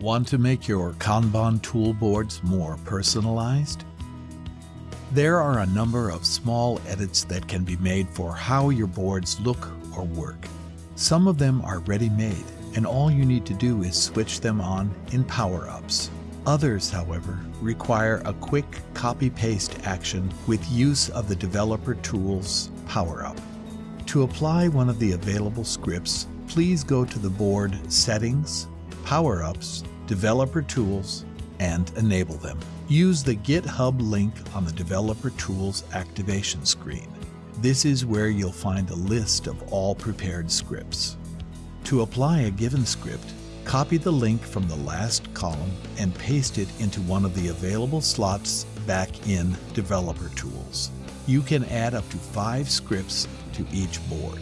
Want to make your Kanban tool boards more personalized? There are a number of small edits that can be made for how your boards look or work. Some of them are ready-made, and all you need to do is switch them on in Power-Ups. Others, however, require a quick copy-paste action with use of the Developer Tools Power-Up. To apply one of the available scripts, please go to the board Settings, Power-Ups, Developer Tools, and enable them. Use the GitHub link on the Developer Tools activation screen. This is where you'll find a list of all prepared scripts. To apply a given script, copy the link from the last column and paste it into one of the available slots back in Developer Tools. You can add up to five scripts to each board.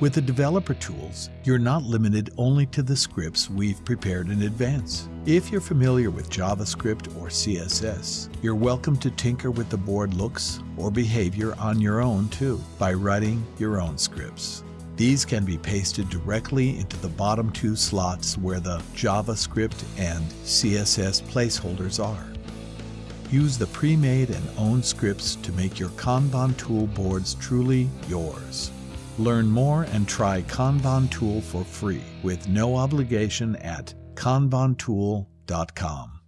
With the developer tools, you're not limited only to the scripts we've prepared in advance. If you're familiar with JavaScript or CSS, you're welcome to tinker with the board looks or behavior on your own too by writing your own scripts. These can be pasted directly into the bottom two slots where the JavaScript and CSS placeholders are. Use the pre-made and owned scripts to make your Kanban tool boards truly yours. Learn more and try Kanban Tool for free with no obligation at kanbantool.com.